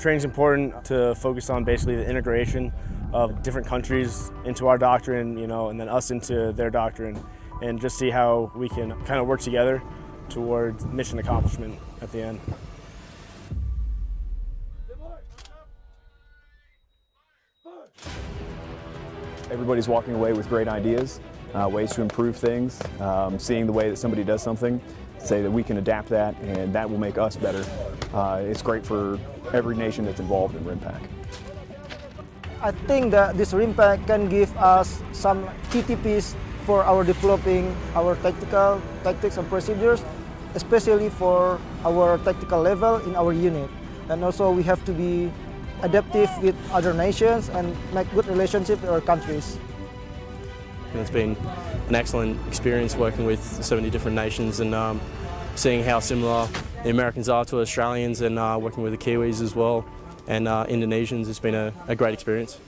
Training's important to focus on basically the integration of different countries into our doctrine, you know, and then us into their doctrine, and just see how we can kind of work together towards mission accomplishment at the end. Everybody's walking away with great ideas, uh, ways to improve things, um, seeing the way that somebody does something, say that we can adapt that and that will make us better. Uh, it's great for every nation that's involved in RIMPAC. I think that this RIMPAC can give us some key tips for our developing our tactical tactics and procedures, especially for our tactical level in our unit. And also we have to be adaptive with other nations and make good relationship with our countries. And it's been an excellent experience working with so many different nations and um, seeing how similar the Americans are to Australians and uh, working with the Kiwis as well and uh, Indonesians. It's been a, a great experience.